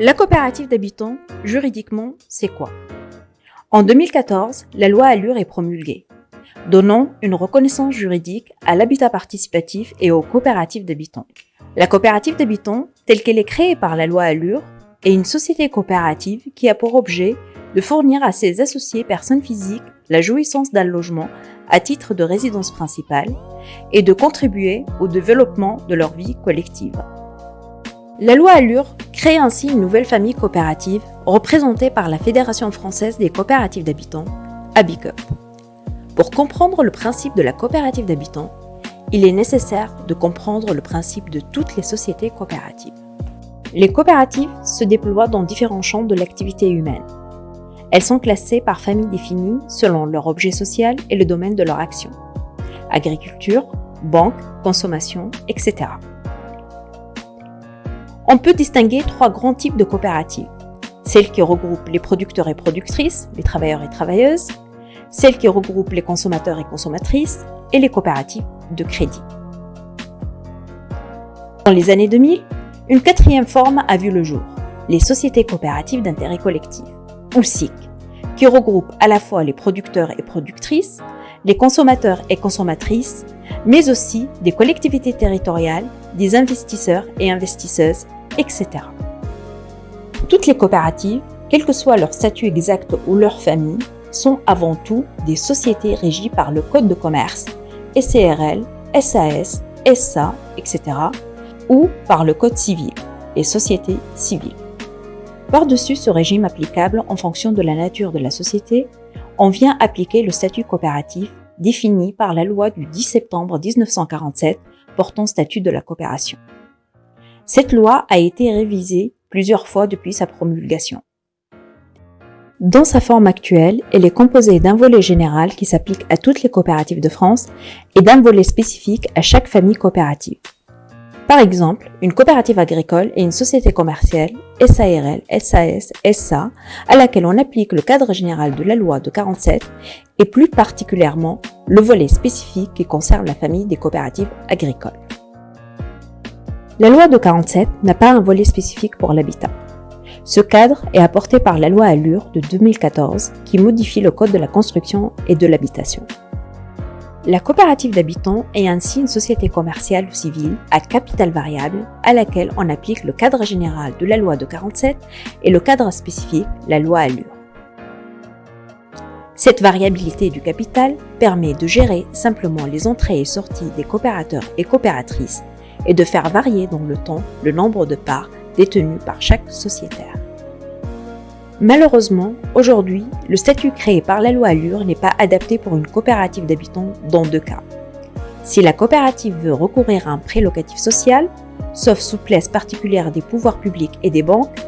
La coopérative d'habitants, juridiquement, c'est quoi? En 2014, la loi Allure est promulguée, donnant une reconnaissance juridique à l'habitat participatif et aux coopératives d'habitants. La coopérative d'habitants, telle qu'elle est créée par la loi Allure, est une société coopérative qui a pour objet de fournir à ses associés personnes physiques la jouissance d'un logement à titre de résidence principale et de contribuer au développement de leur vie collective. La loi Allure crée ainsi une nouvelle famille coopérative représentée par la Fédération française des coopératives d'habitants, ABICUP. Pour comprendre le principe de la coopérative d'habitants, il est nécessaire de comprendre le principe de toutes les sociétés coopératives. Les coopératives se déploient dans différents champs de l'activité humaine. Elles sont classées par famille définie selon leur objet social et le domaine de leur action. Agriculture, banque, consommation, etc. On peut distinguer trois grands types de coopératives. Celles qui regroupent les producteurs et productrices, les travailleurs et travailleuses, celles qui regroupent les consommateurs et consommatrices, et les coopératives de crédit. Dans les années 2000, une quatrième forme a vu le jour, les sociétés coopératives d'intérêt collectif, ou SIC, qui regroupent à la fois les producteurs et productrices, les consommateurs et consommatrices, mais aussi des collectivités territoriales, des investisseurs et investisseuses etc. Toutes les coopératives, quel que soit leur statut exact ou leur famille, sont avant tout des sociétés régies par le Code de commerce, SCRL, SAS, SA, etc. ou par le Code civil, les sociétés civiles. Par-dessus ce régime applicable en fonction de la nature de la société, on vient appliquer le statut coopératif défini par la loi du 10 septembre 1947 portant statut de la coopération. Cette loi a été révisée plusieurs fois depuis sa promulgation. Dans sa forme actuelle, elle est composée d'un volet général qui s'applique à toutes les coopératives de France et d'un volet spécifique à chaque famille coopérative. Par exemple, une coopérative agricole est une société commerciale, SARL, SAS, SA, à laquelle on applique le cadre général de la loi de 47 et plus particulièrement le volet spécifique qui concerne la famille des coopératives agricoles. La loi de 47 n'a pas un volet spécifique pour l'habitat. Ce cadre est apporté par la loi Allure de 2014 qui modifie le code de la construction et de l'habitation. La coopérative d'habitants est ainsi une société commerciale ou civile à capital variable à laquelle on applique le cadre général de la loi de 47 et le cadre spécifique, la loi Allure. Cette variabilité du capital permet de gérer simplement les entrées et sorties des coopérateurs et coopératrices et de faire varier dans le temps le nombre de parts détenues par chaque sociétaire. Malheureusement, aujourd'hui, le statut créé par la loi Allure n'est pas adapté pour une coopérative d'habitants dans deux cas. Si la coopérative veut recourir à un prêt locatif social, sauf souplesse particulière des pouvoirs publics et des banques,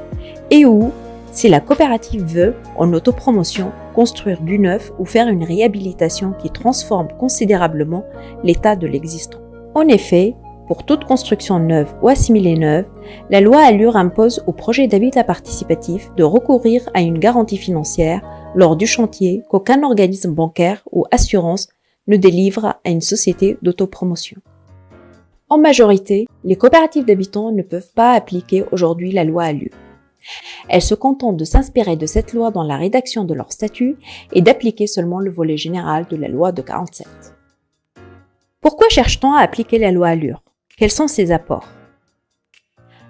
et ou si la coopérative veut, en autopromotion, construire du neuf ou faire une réhabilitation qui transforme considérablement l'état de l'existant. En effet, pour toute construction neuve ou assimilée neuve, la loi Allure impose au projet d'habitat participatif de recourir à une garantie financière lors du chantier qu'aucun organisme bancaire ou assurance ne délivre à une société d'autopromotion. En majorité, les coopératives d'habitants ne peuvent pas appliquer aujourd'hui la loi Allure. Elles se contentent de s'inspirer de cette loi dans la rédaction de leur statut et d'appliquer seulement le volet général de la loi de 47. Pourquoi cherche-t-on à appliquer la loi Allure? Quels sont ses apports?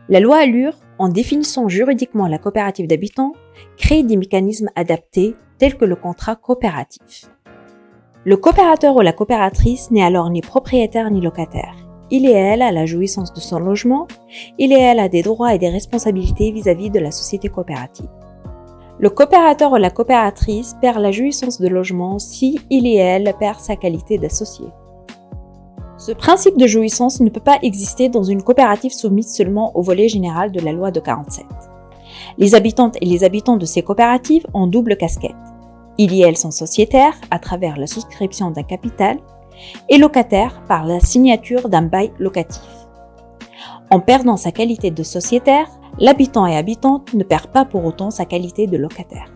La loi Allure, en définissant juridiquement la coopérative d'habitants, crée des mécanismes adaptés tels que le contrat coopératif. Le coopérateur ou la coopératrice n'est alors ni propriétaire ni locataire. Il et elle a la jouissance de son logement, il et elle a des droits et des responsabilités vis-à-vis -vis de la société coopérative. Le coopérateur ou la coopératrice perd la jouissance de logement si il et elle perd sa qualité d'associé. Ce principe de jouissance ne peut pas exister dans une coopérative soumise seulement au volet général de la loi de 47. Les habitantes et les habitants de ces coopératives ont double casquette. Ils et elles sont sociétaires à travers la souscription d'un capital et locataires par la signature d'un bail locatif. En perdant sa qualité de sociétaire, l'habitant et habitante ne perd pas pour autant sa qualité de locataire.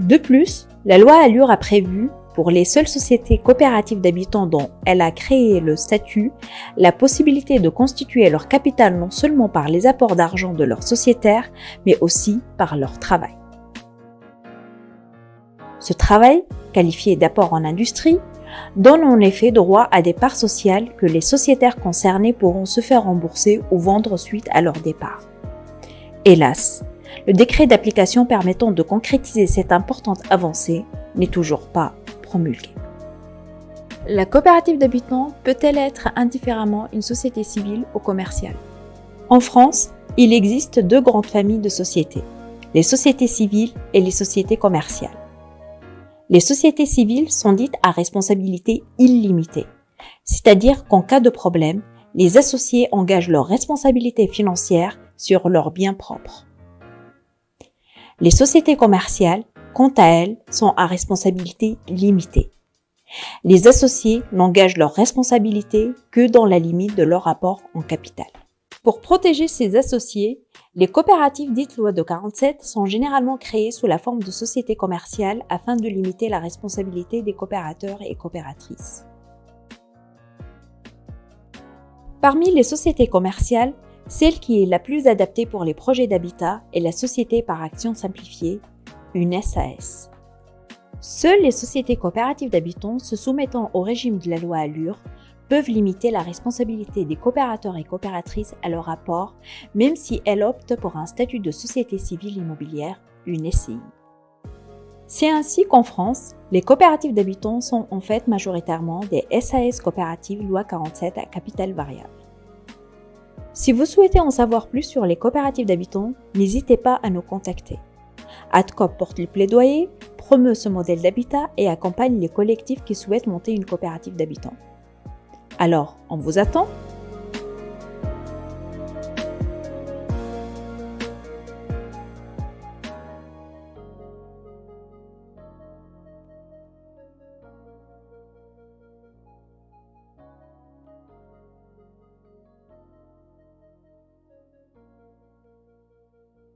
De plus, la loi Allure a prévu pour les seules sociétés coopératives d'habitants dont elle a créé le statut, la possibilité de constituer leur capital non seulement par les apports d'argent de leurs sociétaires, mais aussi par leur travail. Ce travail, qualifié d'apport en industrie, donne en effet droit à des parts sociales que les sociétaires concernés pourront se faire rembourser ou vendre suite à leur départ. Hélas, le décret d'application permettant de concrétiser cette importante avancée n'est toujours pas La coopérative d'habitants peut-elle être indifféremment une société civile ou commerciale? En France, il existe deux grandes familles de sociétés, les sociétés civiles et les sociétés commerciales. Les sociétés civiles sont dites à responsabilité illimitée, c'est-à-dire qu'en cas de problème, les associés engagent leur responsabilité financière sur leurs biens propres. Les sociétés commerciales, quant à elles, sont à responsabilité limitée. Les associés n'engagent leur responsabilité que dans la limite de leur apport en capital. Pour protéger ces associés, les coopératives dites loi de 47 sont généralement créées sous la forme de sociétés commerciales afin de limiter la responsabilité des coopérateurs et coopératrices. Parmi les sociétés commerciales, celle qui est la plus adaptée pour les projets d'habitat est la société par action simplifiée, une SAS. Seules les sociétés coopératives d'habitants se soumettant au régime de la loi Allure peuvent limiter la responsabilité des coopérateurs et coopératrices à leur apport, même si elles optent pour un statut de société civile immobilière, une SCI. C'est ainsi qu'en France, les coopératives d'habitants sont en fait majoritairement des SAS coopératives loi 47 à capital variable. Si vous souhaitez en savoir plus sur les coopératives d'habitants, n'hésitez pas à nous contacter. ADCOP porte le plaidoyer, promeut ce modèle d'habitat et accompagne les collectifs qui souhaitent monter une coopérative d'habitants. Alors, on vous attend